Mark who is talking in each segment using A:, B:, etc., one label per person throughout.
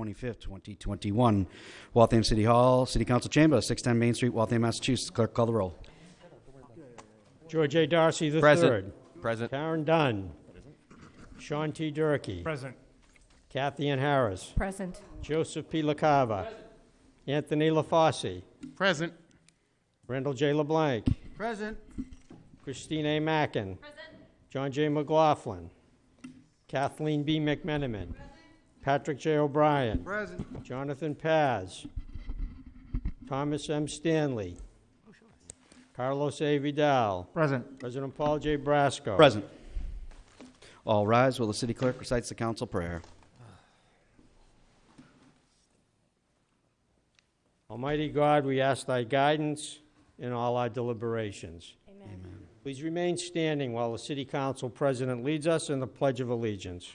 A: 25th, 2021. Waltham City Hall, City Council Chamber, 610 Main Street, Waltham, Massachusetts. Clerk, call the roll.
B: George A. Darcy III.
C: Present. Present.
B: Karen Dunn. Sean T. Durkee.
D: Present.
B: Kathy Ann Harris.
E: Present.
B: Joseph P. LaCava. Present. Anthony LaFauci.
D: Present.
B: Randall J. LeBlanc.
D: Present.
B: Christine A. Mackin. Present. John J. McLaughlin. Kathleen B. McMenamin. Patrick J. O'Brien.
D: Present.
B: Jonathan Paz. Thomas M. Stanley. Carlos A. Vidal.
D: Present.
B: President Paul J. Brasco.
A: Present. All rise while the city clerk recites the council prayer.
B: Almighty God, we ask thy guidance in all our deliberations.
E: Amen.
B: Please remain standing while the city council president leads us in the Pledge of Allegiance.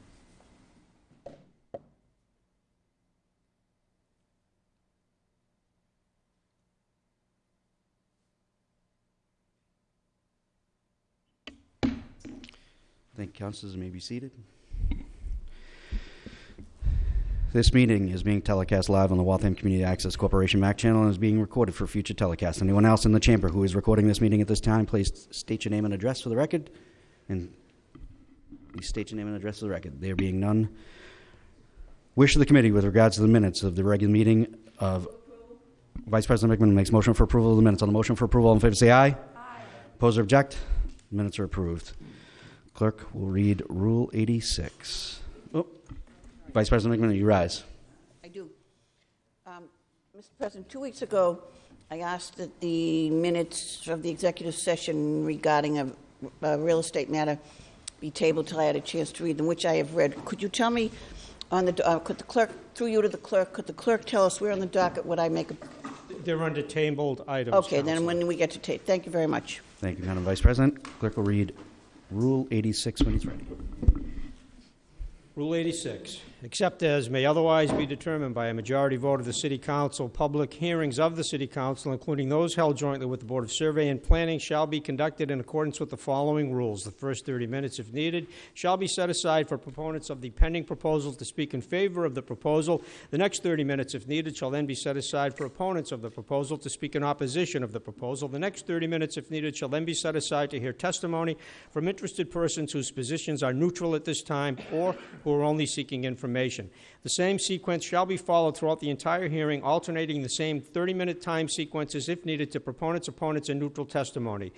A: Thank you, councilors. May be seated. This meeting is being telecast live on the Waltham Community Access Corporation MAC channel and is being recorded for future telecast. Anyone else in the chamber who is recording this meeting at this time, please state your name and address for the record. And please state your name and address for the record. There being none. Wish of the committee with regards to the minutes of the regular meeting of Vice President McMenamin makes motion for approval of the minutes. On the motion for approval, all in favor say aye. Aye. Oppose or object? Minutes are approved. Clerk will read Rule 86. Oh, Vice President McMenamin, you rise.
F: I do. Um, Mr. President, two weeks ago, I asked that the minutes of the executive session regarding a, a real estate matter be tabled till I had a chance to read them, which I have read. Could you tell me on the, uh, could the clerk, through you to the clerk, could the clerk tell us where on the docket would I make a,
B: They're under tabled items.
F: okay, then when we get to tape. Thank you very much.
A: Thank you, Madam Vice President. Clerk will read Rule 86 when he's ready.
B: Rule 86, except as may otherwise be determined by a majority vote of the City Council, public hearings of the City Council, including those held jointly with the Board of Survey and Planning, shall be conducted in accordance with the following rules. The first 30 minutes, if needed, shall be set aside for proponents of the pending proposal to speak in favor of the proposal. The next 30 minutes, if needed, shall then be set aside for opponents of the proposal to speak in opposition of the proposal. The next 30 minutes, if needed, shall then be set aside to hear testimony from interested persons whose positions are neutral at this time or who are only seeking information. The same sequence shall be followed throughout the entire hearing, alternating the same 30-minute time sequences if needed to proponents, opponents, and neutral testimony.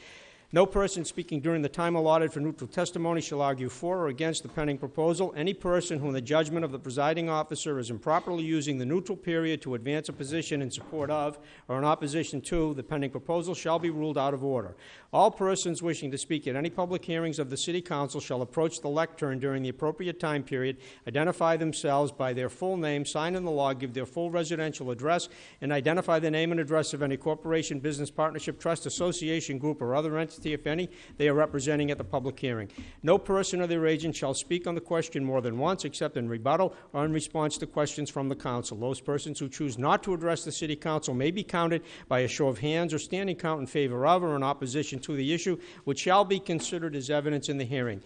B: No person speaking during the time allotted for neutral testimony shall argue for or against the pending proposal. Any person who, in the judgment of the presiding officer, is improperly using the neutral period to advance a position in support of or in opposition to the pending proposal shall be ruled out of order. All persons wishing to speak at any public hearings of the City Council shall approach the lectern during the appropriate time period, identify themselves by their full name, sign in the log, give their full residential address, and identify the name and address of any corporation, business partnership, trust, association, group, or other entity, if any, they are representing at the public hearing. No person or their agent shall speak on the question more than once, except in rebuttal or in response to questions from the council. Those persons who choose not to address the City Council may be counted by a show of hands or standing count in favor of or in opposition to the issue, which shall be considered as evidence in the hearing.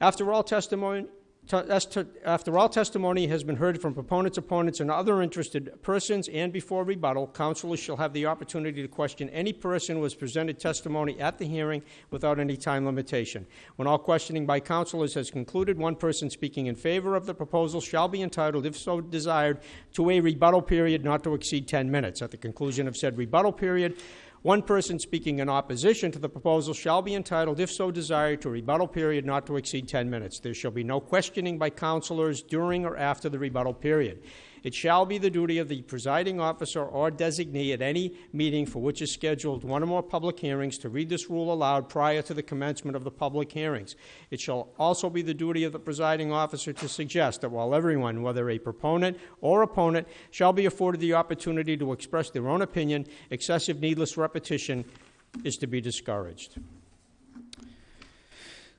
B: After all testimony, after all testimony has been heard from proponents, opponents, and other interested persons, and before rebuttal, counselors shall have the opportunity to question any person who has presented testimony at the hearing without any time limitation. When all questioning by counselors has concluded, one person speaking in favor of the proposal shall be entitled, if so desired, to a rebuttal period not to exceed 10 minutes. At the conclusion of said rebuttal period, one person speaking in opposition to the proposal shall be entitled, if so desired, to a rebuttal period not to exceed 10 minutes. There shall be no questioning by councilors during or after the rebuttal period. It shall be the duty of the presiding officer or designee at any meeting for which is scheduled one or more public hearings to read this rule aloud prior to the commencement of the public hearings. It shall also be the duty of the presiding officer to suggest that while everyone, whether a proponent or opponent, shall be afforded the opportunity to express their own opinion, excessive needless repetition is to be discouraged.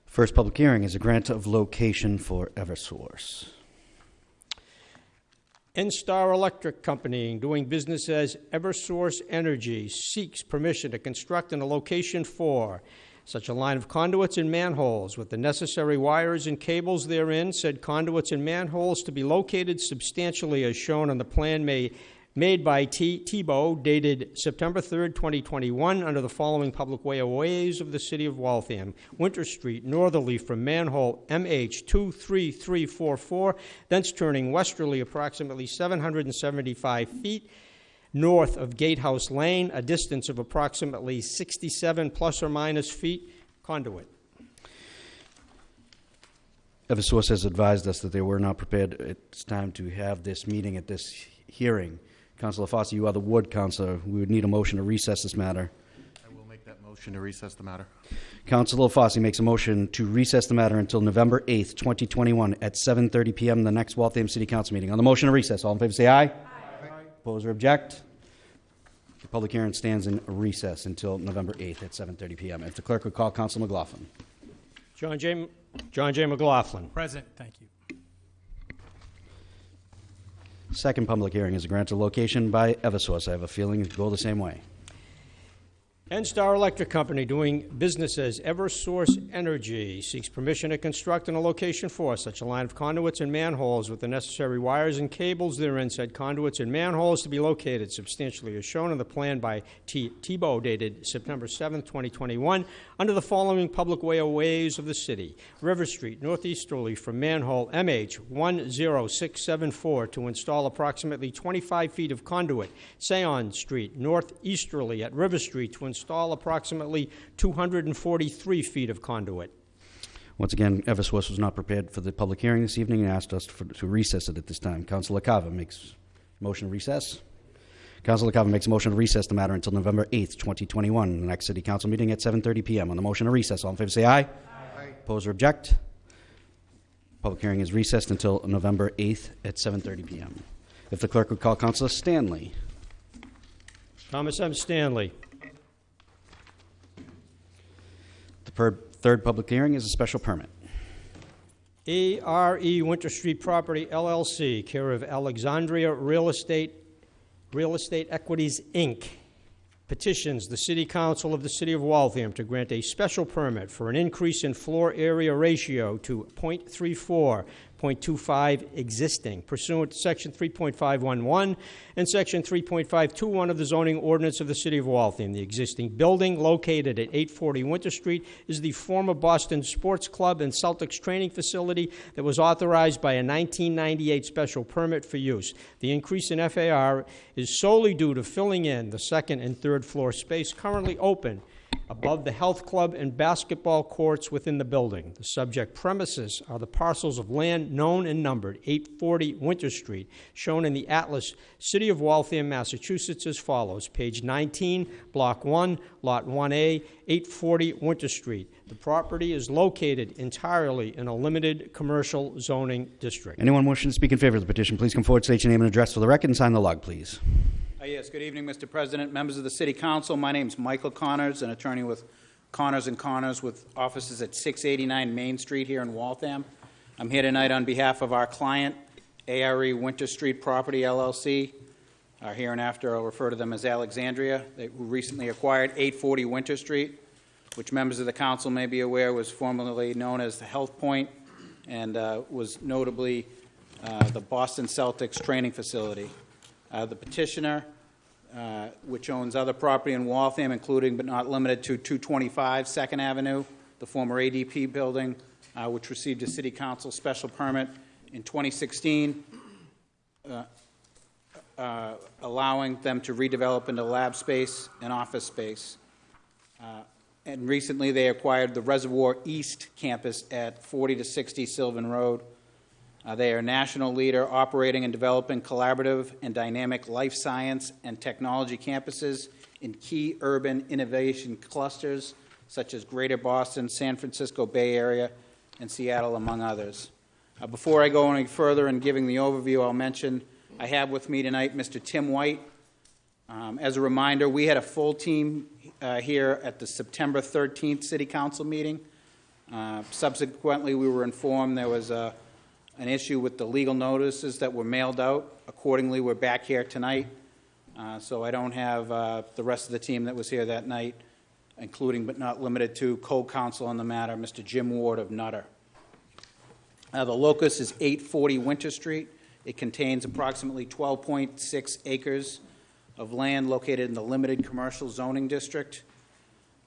A: First public hearing is a grant of location for Eversource.
B: NSTAR Electric Company, doing business as Eversource Energy, seeks permission to construct in a location for such a line of conduits and manholes with the necessary wires and cables therein, said conduits and manholes to be located substantially as shown on the plan may, made by T. Tebow dated September 3rd, 2021, under the following public ways of the city of Waltham. Winter Street, northerly from manhole MH 23344, thence turning westerly approximately 775 feet north of Gatehouse Lane, a distance of approximately 67 plus or minus feet, conduit.
A: Eversource has advised us that they were not prepared. It's time to have this meeting at this hearing. Councilor Fossey, you are the ward councilor. We would need a motion to recess this matter.
C: I will make that motion to recess the matter.
A: Councilor Fossey makes a motion to recess the matter until November 8th, 2021, at 7:30 PM, the next Waltham City Council meeting. On the motion to recess, all in favor say aye. Aye. Oppose or object? The public hearing stands in recess until November 8th at 7:30 PM. If the clerk would call Council McLaughlin.
B: John J. John J. McLaughlin.
D: Present, thank you.
A: Second public hearing is a grant of location by Eversource. I have a feeling it'll go the same way.
B: NSTAR Electric Company, doing business as Eversource Energy, seeks permission to construct in a location for such a line of conduits and manholes with the necessary wires and cables therein, said conduits and manholes to be located substantially as shown in the plan by T. Tebow dated September 7th, 2021, under the following public way of ways of the city. River Street, northeasterly from manhole MH 10674 to install approximately 25 feet of conduit. Seyon Street, northeasterly at River Street to install approximately 243 feet of conduit.
A: Once again, Eversource was not prepared for the public hearing this evening and asked us for- to recess it at this time. Councilor Carver makes motion to recess. Councilor Carver makes a motion to recess the matter until November 8th, 2021, the next city council meeting at 7:30 PM. On the motion to recess, all in favor say aye. Aye. Oppose or object? Public hearing is recessed until November 8th at 7:30 PM. If the clerk would call Councilor Stanley.
B: Thomas M. Stanley.
A: The third public hearing is a special permit.
B: ARE Winter Street Property LLC, care of Alexandria Real Estate, Real Estate Equities, Inc., petitions the City Council of the City of Waltham to grant a special permit for an increase in floor area ratio to .34, .25 existing pursuant to Section 3.511 and Section 3.521 of the zoning ordinance of the City of Waltham. The existing building located at 840 Winter Street is the former Boston Sports Club and Celtics training facility that was authorized by a 1998 special permit for use. The increase in FAR is solely due to filling in the second and third floor space currently open above the health club and basketball courts within the building. The subject premises are the parcels of land known and numbered 840 Winter Street, shown in the Atlas, City of Waltham, Massachusetts, as follows. Page 19, Block 1, Lot 1A, 840 Winter Street. The property is located entirely in a limited commercial zoning district.
A: Anyone wishing to speak in favor of the petition, please come forward, state your name and address for the record, and sign the log, please.
E: Uh, Yes, good evening, Mr. President, members of the City Council. My name is Michael Connors, an attorney with Connors and Connors with offices at 689 Main Street here in Waltham. I'm here tonight on behalf of our client, ARE Winter Street Property LLC. Uh, Hereinafter, I'll refer to them as Alexandria. They recently acquired 840 Winter Street, which members of the council may be aware was formerly known as the Health Point and uh, was notably uh, the Boston Celtics training facility. Uh, The petitioner, uh, which owns other property in Waltham, including but not limited to 225 Second Avenue, the former ADP building, uh, which received a city council special permit in 2016, uh, uh, allowing them to redevelop into lab space and office space. Uh, And recently, they acquired the Reservoir East campus at 40 to 60 Sylvan Road, Uh, They are a national leader operating and developing collaborative and dynamic life science and technology campuses in key urban innovation clusters such as Greater Boston, San Francisco Bay Area, and Seattle, among others. Uh, Before I go any further in giving the overview, I'll mention I have with me tonight Mr. Tim White. Um, As a reminder, we had a full team uh, here at the September 13th City Council meeting. Uh, Subsequently, we were informed there was a- an issue with the legal notices that were mailed out. Accordingly, we're back here tonight. Uh, So I don't have uh, the rest of the team that was here that night, including but not limited to co-counsel on the matter, Mr. Jim Ward of Nutter. Uh, The locus is 840 Winter Street. It contains approximately 12.6 acres of land located in the limited commercial zoning district.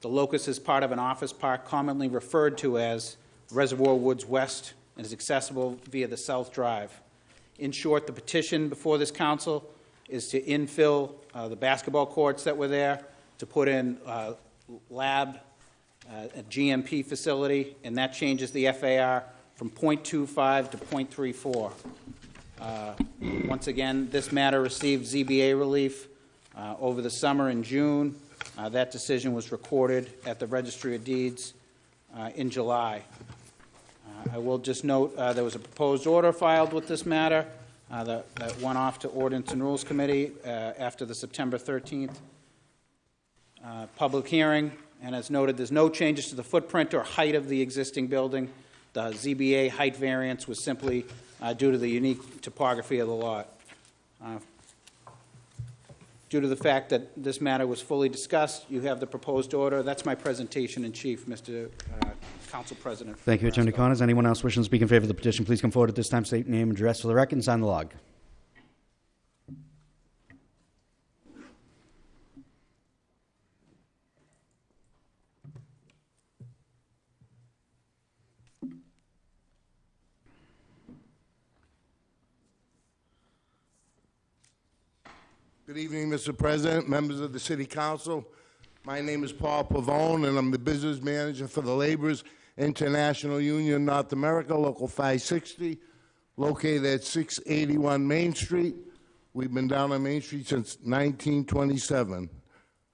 E: The locus is part of an office park commonly referred to as Reservoir Woods West and is accessible via the South Drive. In short, the petition before this council is to infill uh, the basketball courts that were there, to put in uh, lab, uh, a GMP facility, and that changes the FAR from .25 to .34. Uh, Once again, this matter received ZBA relief uh, over the summer in June. Uh, That decision was recorded at the Registry of Deeds uh, in July. Uh, I will just note, uh, there was a proposed order filed with this matter uh, that that went off to Ordinance and Rules Committee uh, after the September 13th uh, public hearing, and as noted, there's no changes to the footprint or height of the existing building. The ZBA height variance was simply uh, due to the unique topography of the lot. Due to the fact that this matter was fully discussed, you have the proposed order. That's my presentation in chief, Mr. Council President.
A: Thank you, Attorney
E: Carrasco.
A: Connors. Anyone else wishing to speak in favor of the petition, please come forward at this time, state your name, address for the record, and sign the log.
D: Good evening, Mr. President, members of the City Council. My name is Paul Pavone, and I'm the business manager for the Laborers International Union North America, Local 560, located at 681 Main Street. We've been down on Main Street since 1927.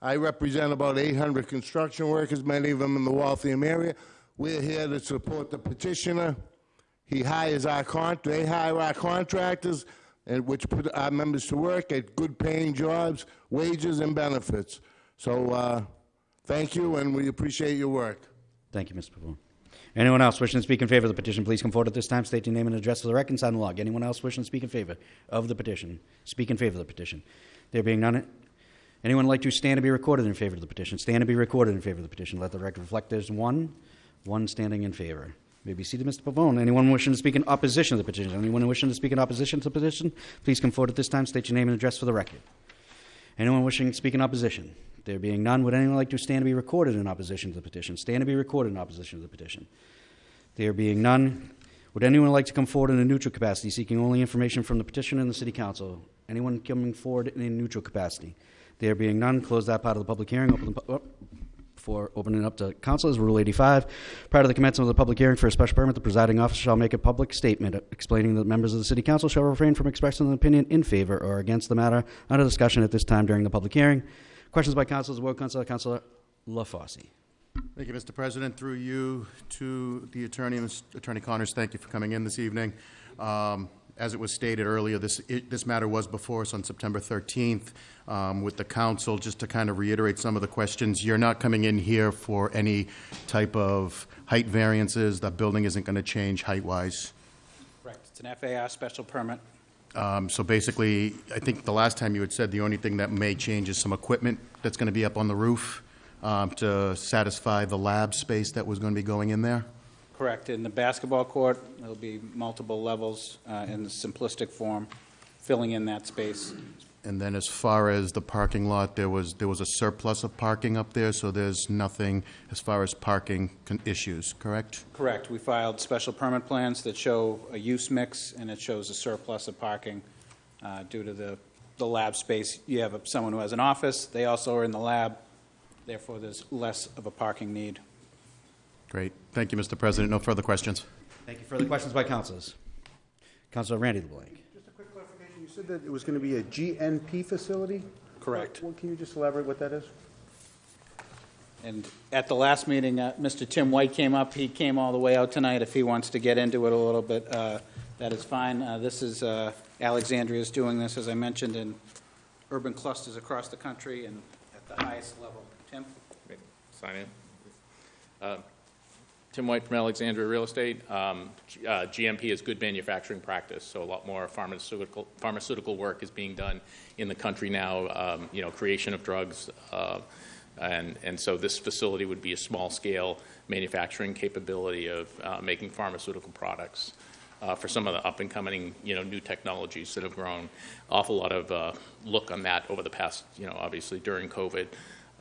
D: I represent about 800 construction workers, many of them in the Waltham area. We're here to support the petitioner. He hires our con, they hire our contractors, and which put our members to work at good-paying jobs, wages, and benefits. So, uh, thank you, and we appreciate your work.
A: Thank you, Mr. Pavone. Anyone else wishing to speak in favor of the petition, please come forward at this time, state your name and address for the record, and sign the log. Anyone else wishing to speak in favor of the petition, speak in favor of the petition. There being none, anyone like to stand and be recorded in favor of the petition? Stand and be recorded in favor of the petition. Let the record reflect there's one, one standing in favor. May be seated, Mr. Pavone. Anyone wishing to speak in opposition to the petition? Anyone wishing to speak in opposition to the petition, please come forward at this time, state your name and address for the record. Anyone wishing to speak in opposition? There being none, would anyone like to stand to be recorded in opposition to the petition? Stand to be recorded in opposition to the petition. There being none, would anyone like to come forward in a neutral capacity, seeking only information from the petitioner and the city council? Anyone coming forward in a neutral capacity? There being none, close that part of the public hearing. Open the, oh, before opening up to council is Rule 85. Prior to the commencement of the public hearing for a special permit, the presiding officer shall make a public statement explaining that members of the city council shall refrain from expressing an opinion in favor or against the matter under discussion at this time during the public hearing. Questions by councilors, the word council, Councilor LaFauci.
C: Thank you, Mr. President. Through you to the attorney, Ms. Attorney Connors, thank you for coming in this evening. Um, As it was stated earlier, this, it- this matter was before us on September 13th um, with the council, just to kind of reiterate some of the questions. You're not coming in here for any type of height variances. The building isn't going to change height-wise.
E: Correct. It's an FAR special permit.
C: Um, So basically, I think the last time you had said the only thing that may change is some equipment that's going to be up on the roof um, to satisfy the lab space that was going to be going in there?
E: Correct. In the basketball court, there'll be multiple levels uh, in the simplistic form, filling in that space.
C: And then as far as the parking lot, there was, there was a surplus of parking up there, so there's nothing as far as parking con- issues, correct?
E: Correct. We filed special permit plans that show a use mix, and it shows a surplus of parking uh, due to the, the lab space. You have someone who has an office, they also are in the lab, therefore there's less of a parking need.
C: Great. Thank you, Mr. President. No further questions.
A: Thank you. Further questions by councilors? Councilor Randy LeBlanc.
G: Just a quick clarification, you said that it was going to be a GMP facility?
E: Correct.
G: Well, Can you just elaborate what that is?
E: And at the last meeting, uh, Mr. Tim White came up. He came all the way out tonight. If he wants to get into it a little bit, uh, that is fine. Uh, This is, uh, Alexandria is doing this, as I mentioned, in urban clusters across the country and at the highest level. Tim?
H: sign in. Uh, Tim White from Alexandria Real Estate. Um, uh, GMP is good manufacturing practice, so a lot more pharmaceutical, pharmaceutical work is being done in the country now, um, you know, creation of drugs. uh, And, and so this facility would be a small-scale manufacturing capability of uh, making pharmaceutical products uh, for some of the up-and-coming, you know, new technologies that have grown. Awful lot of uh, look on that over the past, you know, obviously during COVID.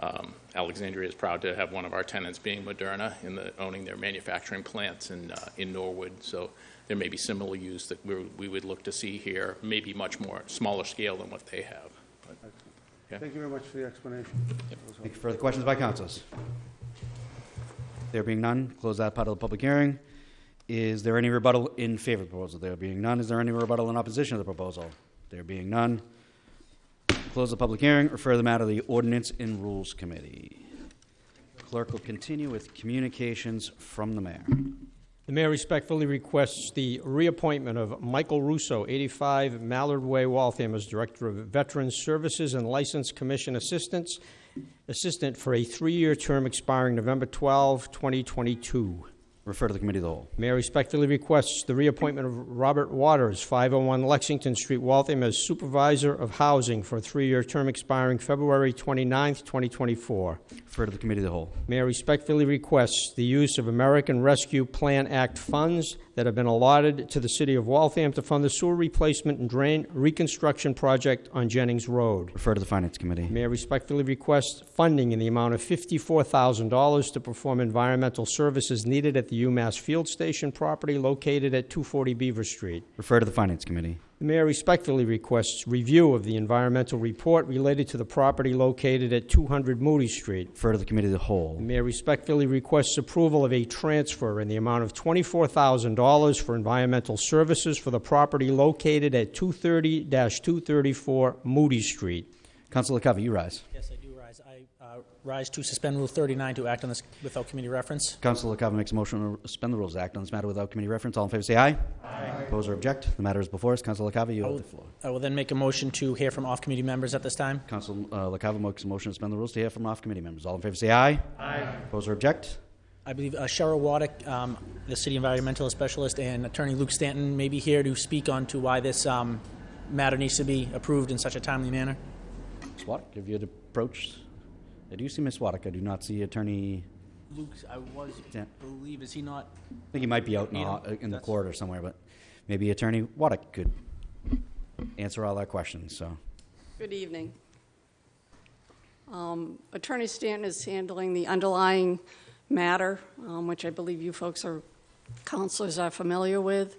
H: Um, Alexandria is proud to have one of our tenants being Moderna in the, owning their manufacturing plants in, uh, in Norwood. So there may be similar use that we, we would look to see here, maybe much more, smaller scale than what they have. But, Yeah.
G: Thank you very much for the explanation.
A: Any further questions by councilors? There being none, close that part of the public hearing. Is there any rebuttal in favor of the proposal? There being none, is there any rebuttal in opposition to the proposal? There being none, close the public hearing, refer the matter to the Ordinance and Rules Committee. Clerk will continue with communications from the mayor.
B: The mayor respectfully requests the reappointment of Michael Russo, 85 Mallard Way, Waltham, as Director of Veterans Services and License Commission Assistance, Assistant for a three-year term expiring November 12, 2022.
A: Refer to the committee of the whole.
B: Mayor respectfully requests the reappointment of Robert Waters, 501 Lexington Street, Waltham, as Supervisor of Housing for a three-year term expiring February 29, 2024.
A: Refer to the committee of the whole.
B: Mayor respectfully requests the use of American Rescue Plan Act funds that have been allotted to the city of Waltham to fund the sewer replacement and drain reconstruction project on Jennings Road.
A: Refer to the finance committee.
B: Mayor respectfully requests funding in the amount of $54,000 to perform environmental services needed at the UMass Field Station property located at 240 Beaver Street.
A: Refer to the finance committee.
B: The mayor respectfully requests review of the environmental report related to the property located at 200 Moody Street.
A: Refer to the committee of the
B: The
A: whole.
B: mayor respectfully requests approval of a transfer in the amount of $24,000 for environmental services for the property located at 230-234 Moody Street.
A: Councilor Covey, you rise.
I: Yes, I do rise. I uh, rise to suspend Rule 39 to act on this without committee reference.
A: Councilor Covey makes a motion to suspend the rules act on this matter without committee reference. All in favor say aye. Aye. Oppose or object? The matter is before us. Councilor LaCava, you have the floor.
I: I will then make a motion to hear from off-committee members at this time.
A: Council uh, LaCava makes a motion to suspend the rules to hear from off-committee members. All in favor say aye. Aye. Oppose or object?
I: I believe uh, Cheryl Waddick, um, the city environmental specialist, and Attorney Luke Stanton may be here to speak on to why this um, matter needs to be approved in such a timely manner.
A: Ms. Waddick, have you had approached? I do see Ms. Waddick. I do not see Attorney,
I: Luke, I was
A: Yeah.
I: believe is he not?
A: I think he might be out in, the,
I: Need him.
A: uh, in the
I: That's-
A: corridor somewhere, but maybe Attorney Waddick could answer all our questions, so.
J: Good evening. Um, Attorney Stanton is handling the underlying matter, um, which I believe you folks are, counselors are familiar with.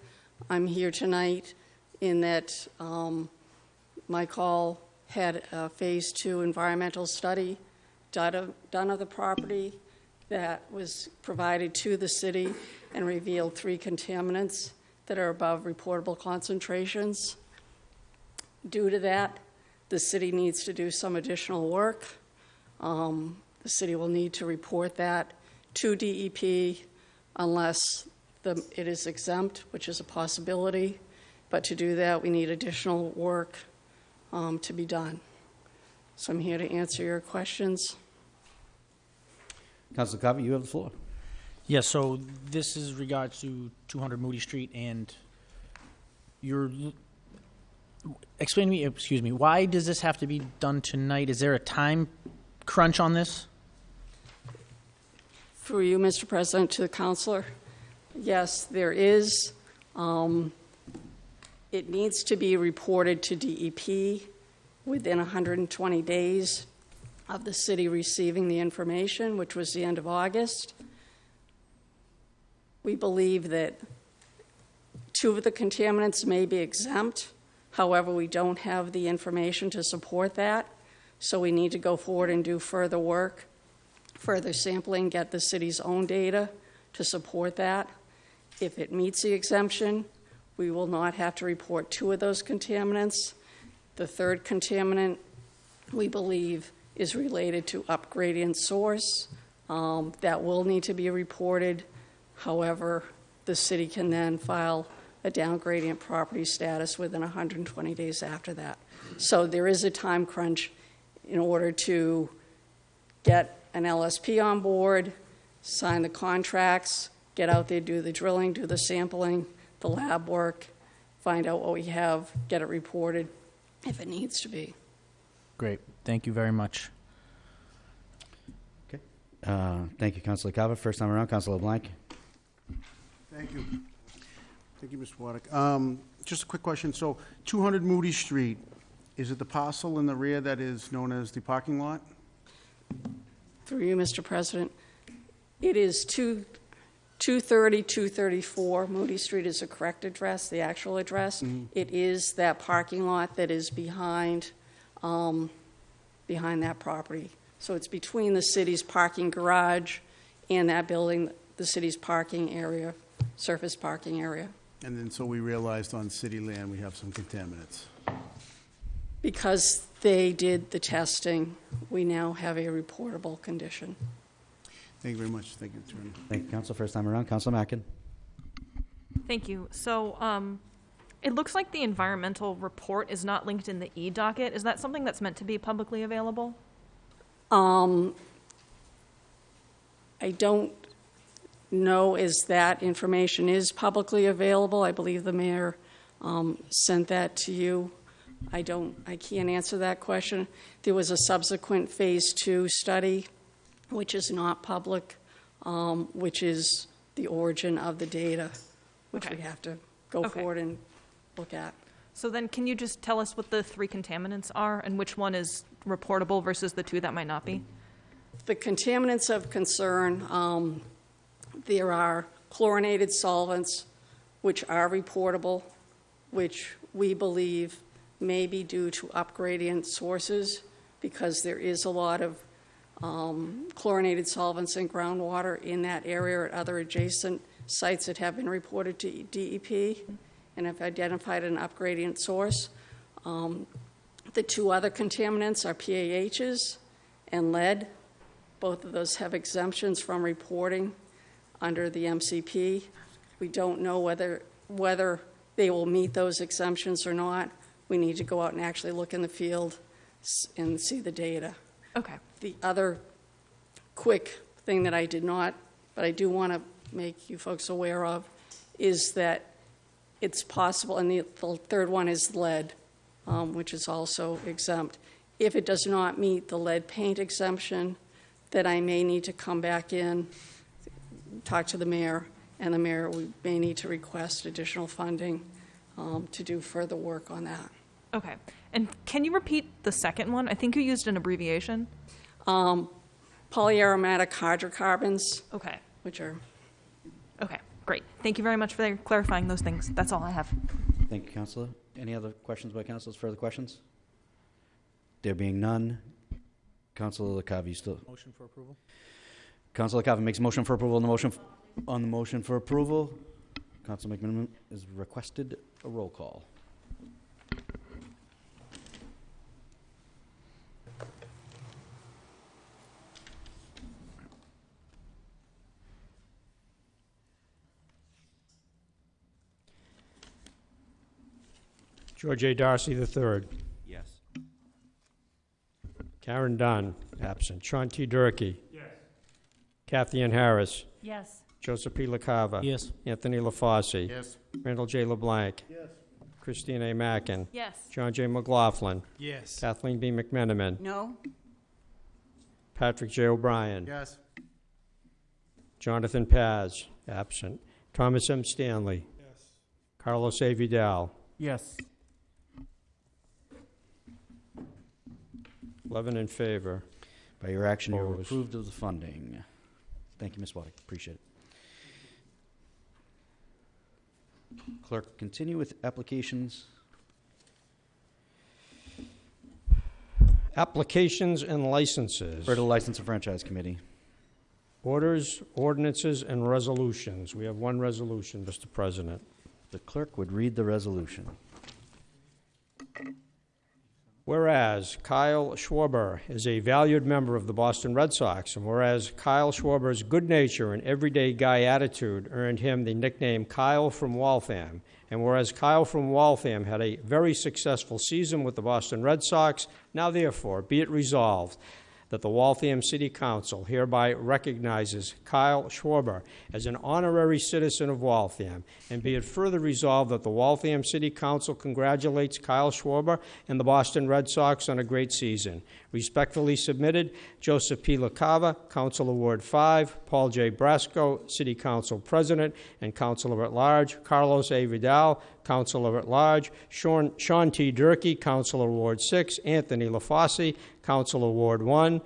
J: I'm here tonight in that um, my call had a Phase Two environmental study done of done of the property that was provided to the city and revealed three contaminants that are above reportable concentrations. Due to that, the city needs to do some additional work. Um, The city will need to report that to DEP unless the, it is exempt, which is a possibility. But to do that, we need additional work um, to be done. So I'm here to answer your questions.
A: Councilor Covey, you have the floor.
I: Yes, so this is regards to 200 Moody Street, and you're, explain to me, excuse me, why does this have to be done tonight? Is there a time crunch on this?
J: Through you, Mr. President, to the counselor, yes, there is. Um, It needs to be reported to DEP within 120 days of the city receiving the information, which was the end of August. We believe that two of the contaminants may be exempt. However, we don't have the information to support that, so we need to go forward and do further work further sampling, get the city's own data to support that. If it meets the exemption, we will not have to report two of those contaminants. The third contaminant, we believe, is related to upgradient source. Um, That will need to be reported. However, the city can then file a downgradient property status within 120 days after that. So there is a time crunch in order to get an LSP on board, sign the contracts, get out there, do the drilling, do the sampling, the lab work, find out what we have, get it reported if it needs to be.
I: Great. Thank you very much.
A: Okay. Uh, Thank you, Councilor Cava. First time around, Councilor Blank.
G: Thank you. Thank you, Mr. Waddick. Um, Just a quick question. So 200 Moody Street, is it the parcel in the rear that is known as the parking lot?
J: Through you, Mr. President, it is two- 230, 234 Moody Street is the correct address, the actual address. It is that parking lot that is behind, um, behind that property. So it's between the city's parking garage and that building, the city's parking area, surface parking area.
G: And then, so we realized on city land, we have some contaminants.
J: Because they did the testing, we now have a reportable condition.
G: Thank you very much. Thank you, Attorney.
A: Thank you, Council. First time around, Council Mackin.
K: Thank you. So, um, it looks like the environmental report is not linked in the e-docket. Is that something that's meant to be publicly available?
J: Um, I don't know as that information is publicly available. I believe the mayor um, sent that to you. I don't, I can't answer that question. There was a subsequent Phase Two study, which is not public, um, which is the origin of the data, which we
K: Okay.
J: have to go
K: Okay.
J: forward and look at.
K: So then, can you just tell us what the three contaminants are and which one is reportable versus the two that might not be?
J: The contaminants of concern, um, there are chlorinated solvents, which are reportable, which we believe may be due to upgradient sources, because there is a lot of um, chlorinated solvents in groundwater in that area or at other adjacent sites that have been reported to DEP and have identified an upgradient source. Um, The two other contaminants are PAHs and lead. Both of those have exemptions from reporting under the MCP. We don't know whether, whether they will meet those exemptions or not. We need to go out and actually look in the field and see the data.
K: Okay.
J: The other quick thing that I did not, but I do want to make you folks aware of, is that it's possible, and the, the third one is lead, um, which is also exempt. If it does not meet the lead paint exemption, that I may need to come back in, talk to the mayor, and the mayor, we may need to request additional funding um, to do further work on that.
K: Okay. And can you repeat the second one? I think you used an abbreviation.
J: Um, Polyaromatic hydrocarbons,
K: Okay.
J: which are
K: Okay. Great. Thank you very much for clarifying those things. That's all I have.
A: Thank you, Councilor. Any other questions by councilors? Further questions? There being none, Councilor LaCava, you still,
I: Motion for approval?
A: Councilor LaCava makes a motion for approval on the motion, on the motion for approval. Council McMenamin is requested a roll call.
B: George A. Darcy III.
G: Yes.
B: Karen Dunn, absent. Sean T. Durkee. Yes. Kathy Ann Harris.
K: Yes.
B: Joseph P. LaCava.
I: Yes.
B: Anthony LaFauci.
C: Yes.
B: Randall J. LeBlanc. Yes. Christine A. Mackin.
K: Yes.
B: John J. McLaughlin.
G: Yes.
B: Kathleen B. McMenamin.
F: No?
B: Patrick J. O'Brien.
G: Yes.
B: Jonathan Paz, absent. Thomas M. Stanley. Yes. Carlos A. Vidal.
I: Yes.
B: 11 in favor.
A: By your action, you
B: Opposed.
A: approved of the funding. Thank you, Ms. Waddick. Appreciate it. Clerk, continue with applications.
B: Applications and licenses.
A: For the License and Franchise Committee.
B: Orders, ordinances, and resolutions. We have one resolution, Mr. President.
A: The clerk would read the resolution.
B: Whereas Kyle Schwarber is a valued member of the Boston Red Sox, and whereas Kyle Schwarber's good nature and everyday guy attitude earned him the nickname Kyle from Waltham, and whereas Kyle from Waltham had a very successful season with the Boston Red Sox, now therefore be it resolved that the Waltham City Council hereby recognizes Kyle Schwarber as an honorary citizen of Waltham, and be it further resolved that the Waltham City Council congratulates Kyle Schwarber and the Boston Red Sox on a great season. Respectfully submitted, Joseph P. LaCava, Councilor Ward 5, Paul J. Brasco, City Council President and Councilor at Large, Carlos A. Vidal, Councilor at Large, Sean Sean T. Durkee, Councilor Ward 6, Anthony LaFauci, Councilor Ward 1,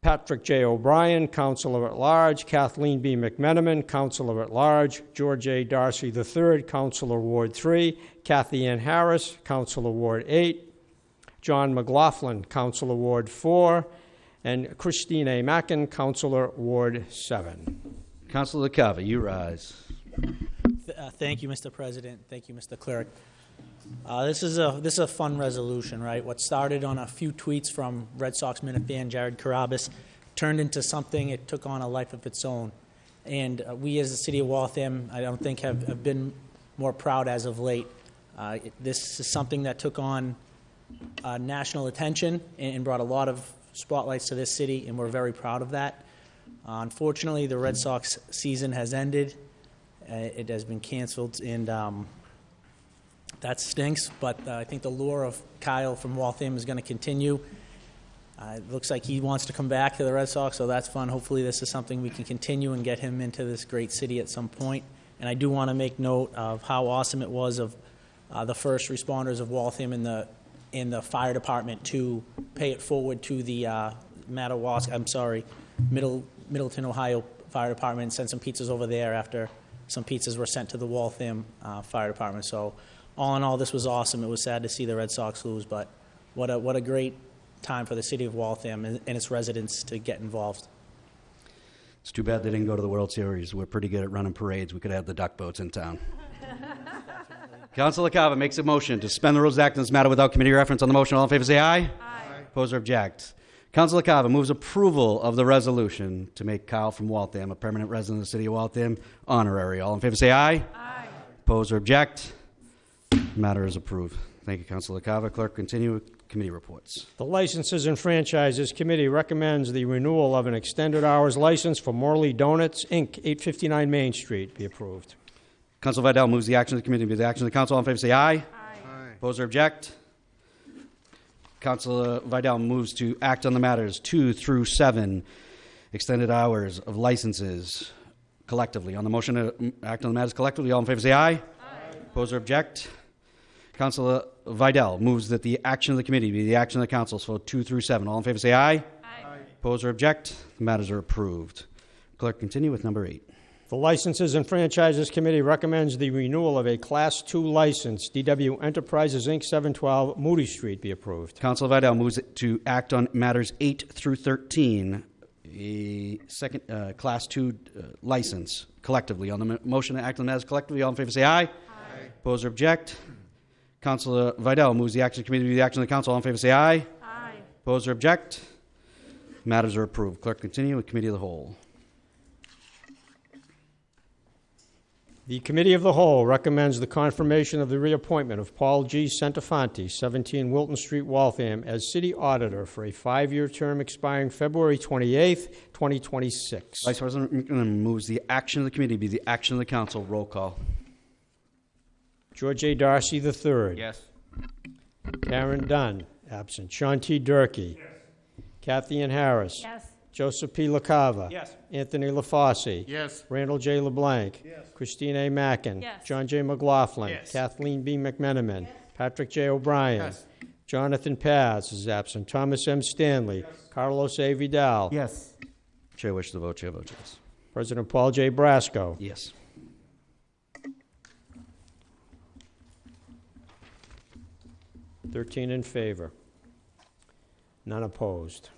B: Patrick J. O'Brien, Councilor at Large, Kathleen B. McMenamin, Councilor at Large, George A. Darcy III, Councilor Ward 3, Kathy Ann Harris, Councilor Ward 8, John McLaughlin, Councilor Ward 4, and Christine A. Mackin, Councilor Ward 7.
A: Councilor Cava, you rise.
I: Uh, Thank you, Mr. President. Thank you, Mr. Clerk. Uh, This is a, this is a fun resolution, right? What started on a few tweets from Red Sox minute fan Jared Carrabis turned into something, it took on a life of its own. And uh, we, as the city of Waltham, I don't think have have been more proud as of late. Uh, it- This is something that took on uh, national attention and and brought a lot of spotlights to this city, and we're very proud of that. Uh, Unfortunately, the Red Sox season has ended. Uh, It has been canceled, and um, that stinks, but uh, I think the lure of Kyle from Waltham is going to continue. Uh, It looks like he wants to come back to the Red Sox, so that's fun. Hopefully, this is something we can continue and get him into this great city at some point. And I do want to make note of how awesome it was of uh, the first responders of Waltham in the, in the fire department to pay it forward to the uh, I'm sorry, Middle, Middletown, Ohio Fire Department, and send some pizzas over there after some pizzas were sent to the Waltham uh, Fire Department. So all in all, this was awesome. It was sad to see the Red Sox lose, but what a, what a great time for the city of Waltham and, and its residents to get involved.
A: It's too bad they didn't go to the World Series. We're pretty good at running parades. We could have the duck boats in town. Councilor Cava makes a motion to suspend the rules of act on this matter without committee reference. On the motion, all in favor say aye. Aye. Oppose or object. Councilor Cava moves approval of the resolution to make Kyle from Waltham a permanent resident of the city of Waltham honorary. All in favor say aye. Aye. Oppose or object. Matter is approved. Thank you, Councilor Cava. Clerk, continue with committee reports.
B: The Licenses and Franchises Committee recommends the renewal of an extended hours license for Morley Donuts, Inc., 859 Main Street be approved.
A: Council Vidal moves the action of the committee be the action of the council. All in favor say aye. Aye. Oppose or object. Councilor Vidal moves to act on the matters two through seven, extended hours of licenses collectively. On the motion to act on the matters collectively, all in favor say aye. Aye. Oppose or object. Councilor Vidal moves that the action of the committee be the action of the council for two through seven. All in favor say aye. Aye. Oppose or object. The matters are approved. Clerk, continue with number eight.
B: The Licenses and Franchises Committee recommends the renewal of a Class II license, DW Enterprises, Inc., 712 Moody Street be approved.
A: Council Vidal moves to act on matters 8 through 13, a second, uh, Class 2 uh, license collectively. On the mo- motion to act on matters collectively, all in favor say aye. Aye. Oppose or object? Councilor Vidal moves the action committee to the action of the council. All in favor say aye. Aye. Oppose or object? Matters are approved. Clerk, continue with committee of the whole.
B: The Committee of the Whole recommends the confirmation of the reappointment of Paul G. Centofanti, 17 Wilton Street, Waltham, as city auditor for a five-year term expiring February 28th, 2026.
A: Vice President McMenamin moves the action of the committee be the action of the council. Roll call.
B: George A. Darcy III.
A: Yes.
B: Karen Dunn, absent. Sean T. Durkee. Kathy Ann Harris.
K: Yes.
B: Joseph P. LaCava.
L: Yes.
B: Anthony LaFauci.
C: Yes.
B: Randall J. LeBlanc. Christine A. Mackin.
K: Yes.
B: John J. McLaughlin.
C: Yes.
B: Kathleen B. McMenamin. Patrick J. O'Brien. Jonathan Paz is absent. Thomas M. Stanley. Carlos A. Vidal.
G: Yes.
A: Chair wishes to vote. Chair votes yes.
B: President Paul J. Brasco.
A: Yes.
B: Thirteen in favor. None opposed.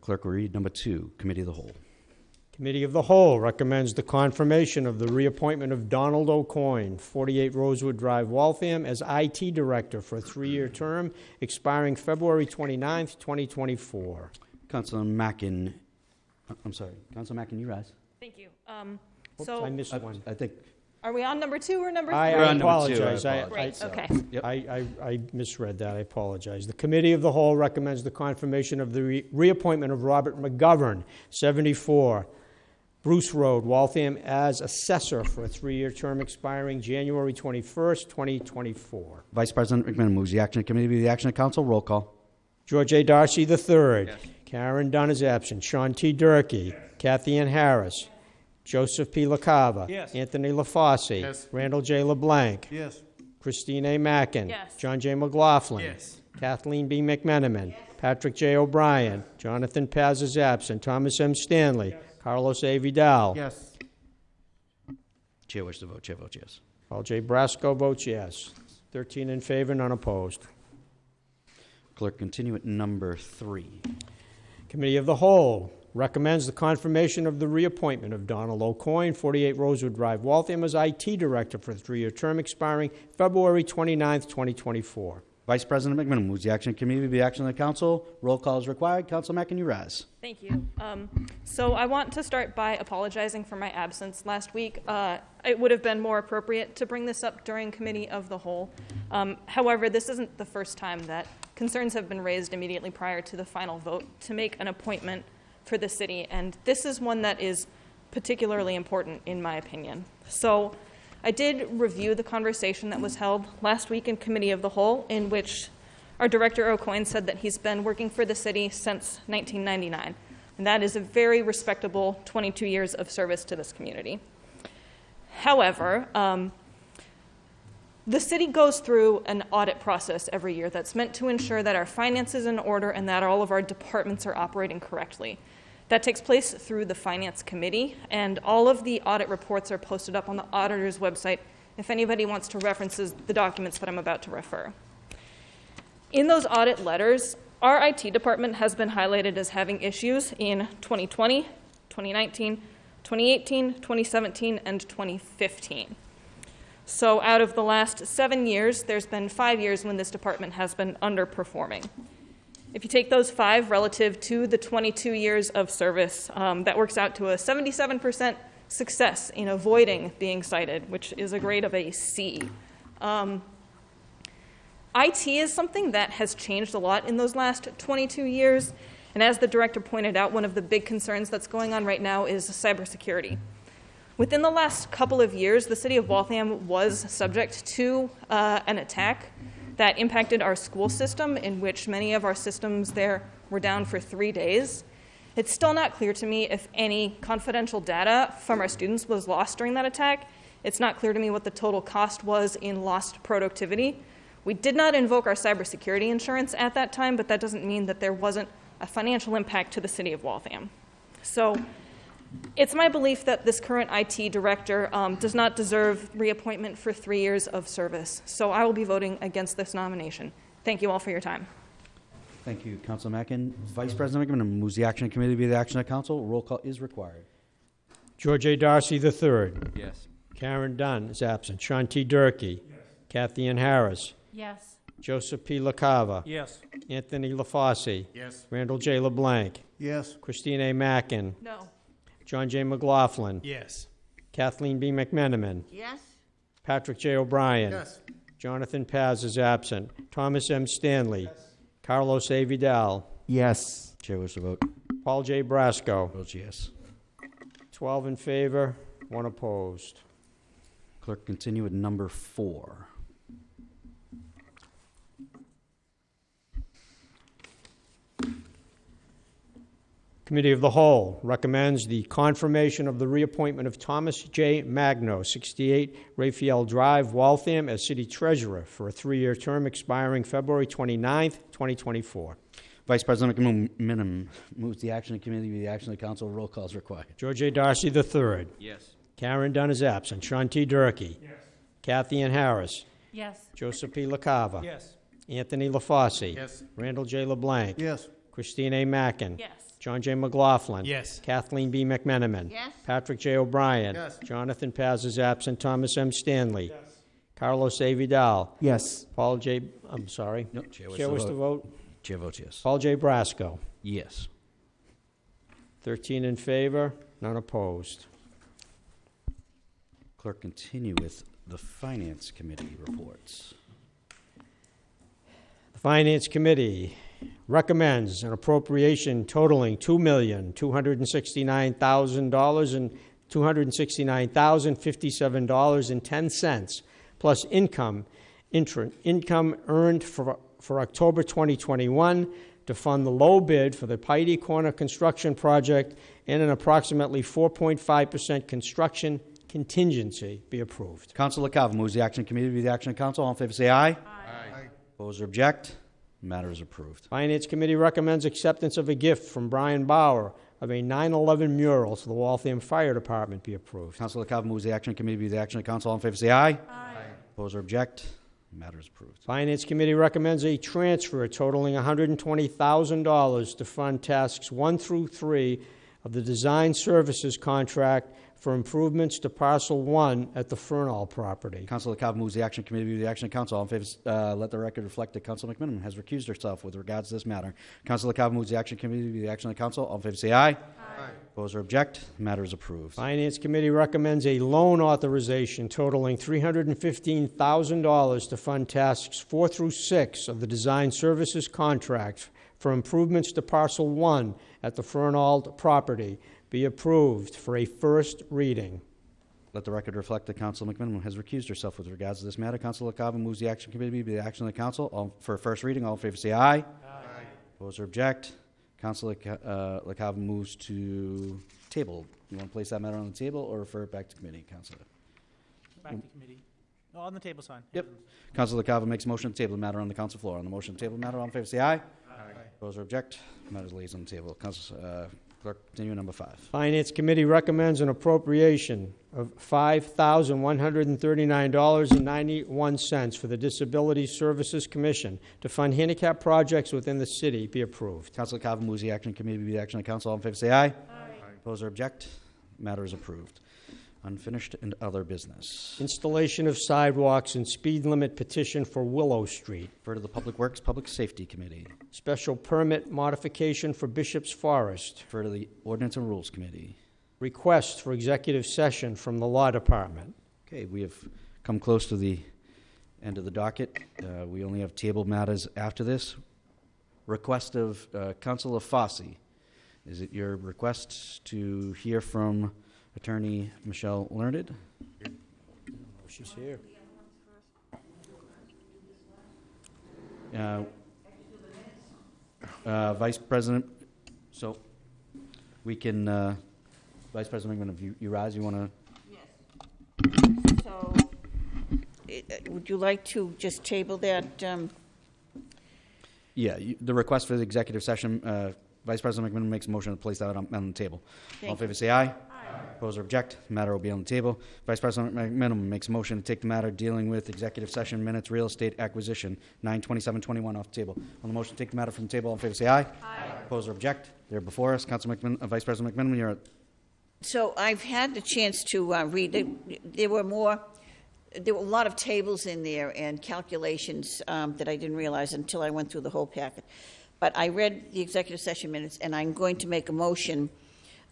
A: Clerk will read number two, committee of the whole.
B: Committee of the Whole recommends the confirmation of the reappointment of Donald O'Coin, 48 Rosewood Drive, Waltham, as IT Director for a three-year term expiring February 29th, 2024.
A: Councilor Mackin, uh, I'm sorry, Councilor Mackin, you rise.
K: Thank you. Um,
B: Oops,
K: so,
B: I missed
A: I
B: one.
A: I think,
K: are we on number two or number three?
B: I
A: We're
B: I
A: on number two, I
B: apologize. I-
A: apologize.
B: I-
K: Great, okay.
A: Yep.
B: I, I, I misread that, I apologize. The Committee of the Whole recommends the confirmation of the re- reappointment of Robert McGovern, 74 Bruce Road, Waltham, as assessor for a three-year term expiring January 21st, 2024.
A: Vice President McMenamin moves the action committee be the action of council. Roll call.
B: George A. Darcy III. Karen Dunn is absent. Sean T. Durkee. Kathy Ann Harris. Joseph P. LaCava.
L: Yes.
B: Anthony LaFauci.
C: Yes.
B: Randall J. LeBlanc.
G: Yes.
B: Christine A. Mackin.
K: Yes.
B: John J. McLaughlin.
L: Yes.
B: Kathleen B. McMenamin. Patrick J. O'Brien. Jonathan Paz is absent. Thomas M. Stanley. Carlos A. Vidal.
G: Yes.
A: Chair wishes to vote. Chair votes yes.
B: Paul J. Brasco votes yes. 13 in favor, none opposed.
A: Clerk, continue at number three.
B: Committee of the Whole recommends the confirmation of the reappointment of Donald O'Coin, 48 Rosewood Drive, Waltham, as IT Director for a three-year term expiring February 29, 2024.
A: Vice President McMenamin moves the action committee be the action of the council. Roll call is required. Council Mackin, you rise.
K: Thank you. Um, so I want to start by apologizing for my absence last week. Uh, it would have been more appropriate to bring this up during committee of the whole. Um, however, this isn't the first time that concerns have been raised immediately prior to the final vote to make an appointment for the city, and this is one that is particularly important in my opinion. So I did review the conversation that was held last week in committee of the whole, in which our director O'Coin said that he's been working for the city since 1999, and that is a very respectable 22 years of service to this community. However, um, the city goes through an audit process every year that's meant to ensure that our finances are in order and that all of our departments are operating correctly. That takes place through the Finance Committee, and all of the audit reports are posted up on the auditor's website if anybody wants to reference the documents that I'm about to refer. In those audit letters, our IT department has been highlighted as having issues in 2020, 2019, 2018, 2017, and 2015. So, out of the last seven years, there's been five years when this department has been underperforming. If you take those five relative to the 22 years of service, um, that works out to a 77% success in avoiding being cited, which is a grade of a C. Um, IT is something that has changed a lot in those last 22 years. And as the director pointed out, one of the big concerns that's going on right now is cybersecurity. Within the last couple of years, the city of Waltham was subject to uh, an attack that impacted our school system, in which many of our systems there were down for three days. It's still not clear to me if any confidential data from our students was lost during that attack. It's not clear to me what the total cost was in lost productivity. We did not invoke our cybersecurity insurance at that time, but that doesn't mean that there wasn't a financial impact to the city of Waltham. So it's my belief that this current IT director um, does not deserve reappointment for three years of service. So I will be voting against this nomination. Thank you all for your time.
A: Thank you, Council Mackin. Vice President McMenamin moves the action committee be the action of council. Roll call is required.
B: George A. Darcy III.
L: Yes.
B: Karen Dunn is absent. Sean T. Durkee. Kathy Ann Harris.
K: Yes.
B: Joseph P. LaCava.
L: Yes.
B: Anthony LaFauci.
C: Yes.
B: Randall J. LeBlanc.
G: Yes.
B: Christine A. Mackin.
K: No.
B: John J. McLaughlin.
L: Yes.
B: Kathleen B. McMenamin.
F: Yes?
B: Patrick J. O'Brien.
C: Yes.
B: Jonathan Paz is absent. Thomas M. Stanley. Carlos A. Vidal.
G: Yes.
A: Chair wishes the vote.
B: Paul J. Brasco.
A: Votes yes.
B: 12 in favor, one opposed.
A: Clerk, continue at number four.
B: Committee of the Whole recommends the confirmation of the reappointment of Thomas J. Magno, 68 Raphael Drive, Waltham, as city treasurer for a three-year term expiring February 29th, 2024.
A: Vice President McMenamin moves the action of the committee be the action of the council. Roll call is required.
B: George A. Darcy III.
L: Yes.
B: Karen Dunn is absent. Sean T. Durkee.
L: Yes.
B: Kathy Ann Harris.
K: Yes.
B: Joseph P. LaCava.
L: Yes.
B: Anthony LaFauci.
C: Yes.
B: Randall J. LeBlanc.
G: Yes.
B: Christine A. Mackin.
K: Yes.
B: John J. McLaughlin.
I: Yes.
B: Kathleen B. McMenamin.
F: Yes.
B: Patrick J. O'Brien.
G: Yes.
B: Jonathan Paz is absent. Thomas M. Stanley. Yes. Carlos A. Vidal.
G: Yes.
B: Paul J., I'm sorry.
A: No, chair wishes
B: Chair
A: to
B: wishes to
A: vote.
B: vote.
A: Chair votes yes.
B: Paul J. Brasco.
A: Yes.
B: 13 in favor, none opposed.
A: Clerk, continue with the Finance Committee reports.
B: The Finance Committee recommends an appropriation totaling $2,269,000 and $269,057.10, plus income, inter- income earned for, for October 2021 to fund the low bid for the Piety Corner construction project and an approximately 4.5% construction contingency be approved.
A: Council LaCava moves the Action Committee to be the Action of Council. All in favor, say aye. Aye. Oppose or object? Matter is approved.
B: Finance Committee recommends acceptance of a gift from Brian Bauer of a 9/11 mural to the Waltham Fire Department be approved.
A: Council LaCava moves the Action Committee to be the Action of Council. All in favor, say aye. Aye. Oppose or object? Matter is approved.
B: Finance Committee recommends a transfer totaling $120,000 to fund tasks 1 through 3 of the design services contract for improvements to parcel 1 at the Fernald property.
A: Council LaCava moves the Action Committee to the Action of Council. All in favor, uh, let the record reflect that Council McMenamin has recused herself with regards to this matter. Council LaCava moves the Action Committee to the Action of Council. All in favor, say aye. Aye. Oppose or object? Matter is approved.
B: Finance Committee recommends a loan authorization totaling $315,000 to fund tasks 4 through 6 of the design services contract for improvements to parcel 1 at the Fernald property be approved for a first reading.
A: Let the record reflect that Council McMenamin has recused herself with regards to this matter. Council LaCava moves the Action Committee to be the Action of the Council. All, for first reading, all in favor say aye. Aye. Oppose or object? Council LaCa- uh, LaCava moves to table. You want to place that matter on the table or refer it back to committee, Councilor?
I: Back to committee. No, on the table sign.
A: Yep. Council LaCava makes a motion to table the matter on the council floor. On the motion to table the matter, all in favor say aye. Aye. Oppose or object? Matter lays on the table. Council, uh, clerk, continue number five.
B: Finance Committee recommends an appropriation of $5,139.91 for the Disability Services Commission to fund handicap projects within the city be approved.
A: Council LaCava moves the action committee to be the action of council. All in favor say aye. Aye. Oppose or object? Matter is approved. Unfinished and other business.
B: Installation of sidewalks and speed limit petition for Willow Street.
A: Refer to the Public Works Public Safety Committee.
B: Special permit modification for Bishop's Forest.
A: Refer to the Ordinance and Rules Committee.
B: Request for executive session from the Law Department.
A: Okay, we have come close to the end of the docket. Uh, We only have table matters after this. Request of uh, Councilor Fauci. Is it your request to hear from Attorney Michelle Learned?
B: She's here.
A: Uh, uh, Vice President, so we can, uh, Vice President McMenamin, if you you rise, you want to, Yes.
F: So, i- uh, would you like to just table that, um,
A: yeah, you- the request for the executive session, uh, Vice President McMenamin makes a motion to place that on on the table. All in favor, say aye. Aye. Oppose or object, matter will be on the table. Vice President McMenamin makes a motion to take the matter dealing with executive session minutes, real estate acquisition, 92721 off the table. On the motion to take the matter from the table, all in favor, say aye. Aye. Oppose or object, they're before us. Council McMenamin, uh, Vice President McMenamin, you're
F: so I've had the chance to uh, read, it. there were more, there were a lot of tables in there and calculations um, that I didn't realize until I went through the whole packet. But I read the executive session minutes, and I'm going to make a motion.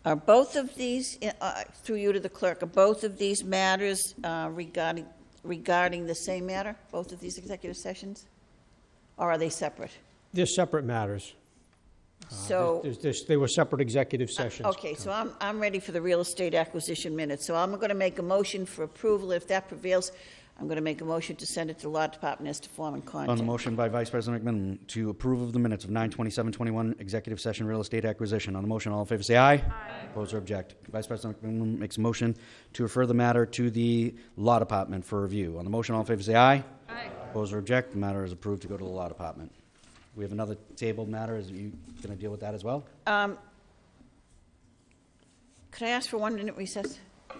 F: Are both of these, uh, through you to the clerk, are both of these matters uh, regarding, regarding the same matter, both of these executive sessions? Or are they separate?
B: They're separate matters.
F: So.
B: There's- there's- They were separate executive sessions.
F: Okay, so I'm, I'm ready for the real estate acquisition minutes. So I'm going to make a motion for approval. If that prevails, I'm going to make a motion to send it to the Law Department as to form and
A: On the
F: content.
A: motion by Vice President McMenamin to approve of the minutes of 92721 executive session real estate acquisition. On the motion, all in favor say aye. Aye. Oppose or object. Vice President McMenamin makes a motion to refer the matter to the Law Department for review. On the motion, all in favor say aye. Aye. Oppose or object. The matter is approved to go to the Law Department. We have another tabled matter. Is you going to deal with that as well?
F: Um, Could I ask for one minute recess?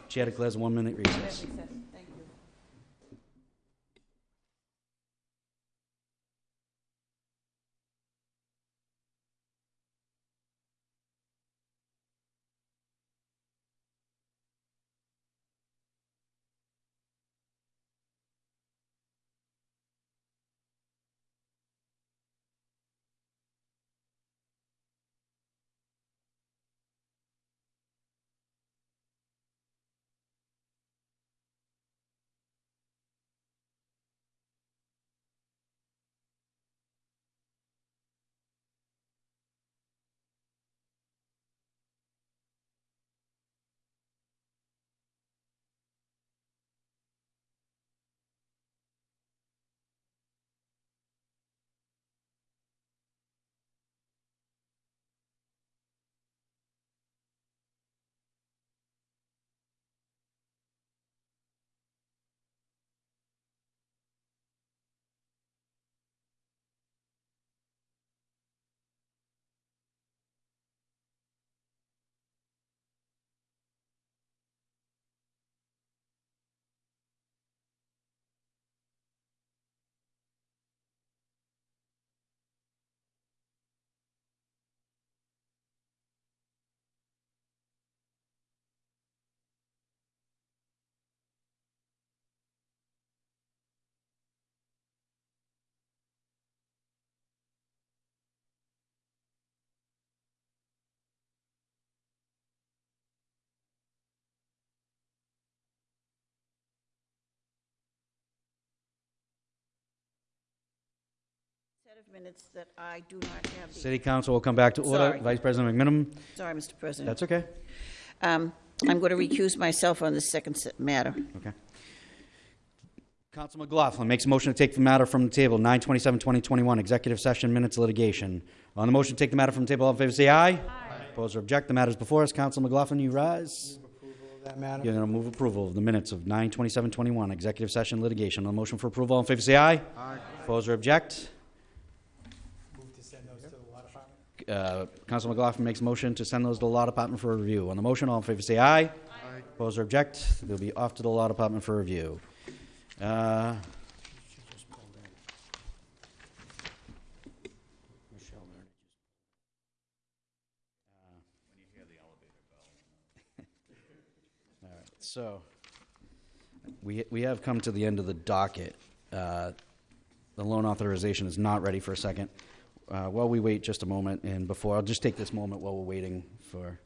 A: Chair declares a one-minute recess.
F: Recess. Minutes that I do not have the...
A: City Council will come back to order.
F: Sorry.
A: Vice President McMenamin?
F: Sorry, Mr. President.
A: That's okay.
F: Um, I'm going to recuse myself on the second matter.
A: Okay. Council McLaughlin makes a motion to take the matter from the table, 9/27/2021, executive session minutes litigation. On the motion to take the matter from the table, all in favor say aye. Aye. Oppose or object, the matter is before us. Council McLaughlin, you rise.
B: That matter?
A: You're going to move approval of the minutes of 9/27/21, executive session litigation. On the motion for approval, all in favor say aye. Aye. Oppose or object? Uh, Council McLaughlin makes motion to send those to the Law Department for review. On the motion, all in favor say aye. Aye. Oppose or object? They'll be off to the Law Department for review. Uh, All right, so, we, we have come to the end of the docket. Uh, The loan authorization is not ready for a second. Uh, While we wait just a moment, and before, I'll just take this moment while we're waiting for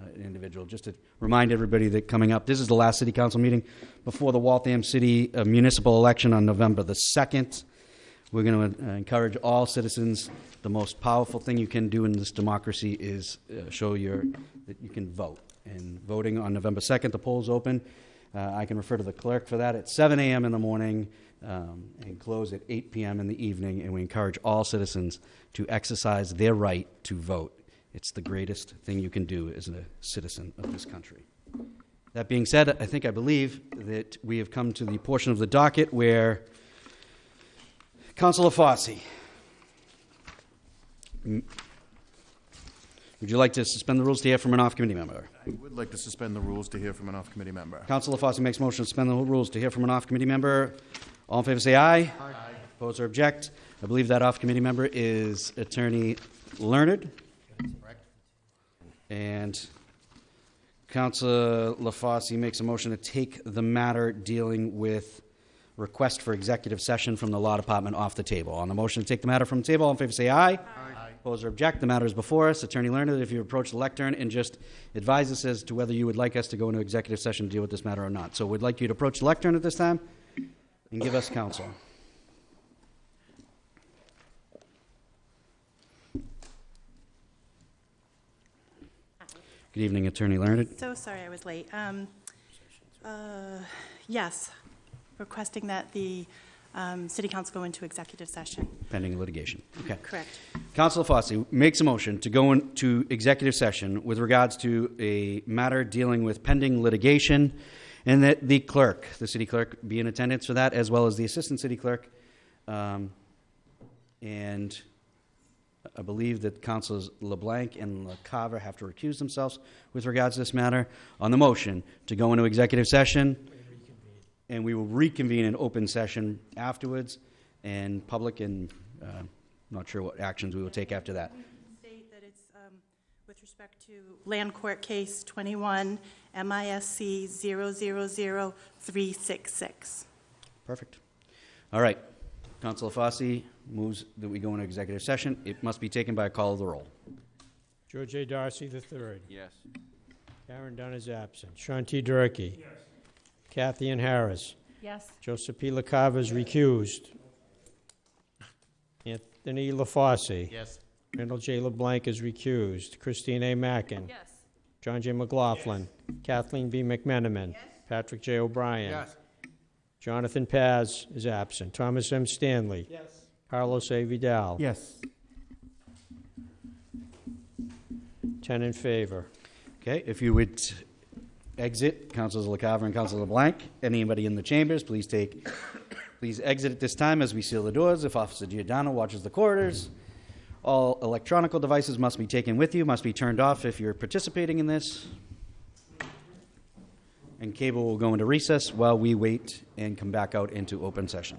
A: uh, an individual, just to remind everybody that coming up, this is the last city council meeting before the Waltham City uh, municipal election on November the 2nd. We're going to encourage all citizens, the most powerful thing you can do in this democracy is uh, show your, that you can vote. And voting on November 2nd, the polls open. Uh, I can refer to the clerk for that at 7 a.m. in the morning um, and close at 8 p.m. in the evening. And we encourage all citizens to exercise their right to vote. It's the greatest thing you can do as a citizen of this country. That being said, I think I believe that we have come to the portion of the docket where Councilor Fauci. Would you like to suspend the rules to hear from an off-committee member?
C: I would like to suspend the rules to hear from an off-committee member.
A: Councilor Fauci makes motion to suspend the rules to hear from an off-committee member. All in favor say aye. Aye. Oppose or object? I believe that off-committee member is Attorney Learned. And Councilor LaFauci makes a motion to take the matter dealing with request for executive session from the Law Department off the table. On the motion to take the matter from the table, all in favor say aye. Aye. Oppose or object? The matter is before us. Attorney Learned, if you approach the lectern and just advise us as to whether you would like us to go into executive session to deal with this matter or not. So we'd like you to approach the lectern at this time and give us counsel. Good evening, Attorney Learned.
M: So sorry I was late. Um, uh, Yes, requesting that the um, city council go into executive session.
A: Pending litigation. Okay.
M: Correct.
A: Councilor Fauci makes a motion to go into executive session with regards to a matter dealing with pending litigation, and that the clerk, the city clerk, be in attendance for that, as well as the assistant city clerk. Um, And I believe that Councilors LeBlanc and LaCava have to recuse themselves with regards to this matter. On the motion to go into executive session, and we will reconvene in open session afterwards, and public, and uh, not sure what actions we will take after that.
M: State that it's um, with respect to Land Court Case 21 MISC 000366.
A: Perfect. All right. Councilor Fauci moves that we go into executive session. It must be taken by a call of the roll.
B: George A. Darcy III.
H: Yes.
B: Karen Dunn is absent. Sean T. Durkee. Yes. Kathy Ann Harris.
J: Yes.
B: Joseph P. LaCava is recused. Anthony LaFauci.
H: Yes.
B: Randall J. LeBlanc is recused. Christine A. Mackin.
J: Yes.
B: John J. McLaughlin. Kathleen B. McMenamin. Patrick J. O'Brien. Jonathan Paz is absent. Thomas M. Stanley.
G: Yes.
B: Carlos A. Vidal.
G: Yes.
B: Ten in favor.
A: Okay, if you would exit, Councilors LaCava and Councilor LeBlanc, anybody in the chambers, please take, please exit at this time as we seal the doors. If Officer Giordano watches the corridors, all electronical devices must be taken with you, must be turned off if you're participating in this. And cable will go into recess while we wait and come back out into open session.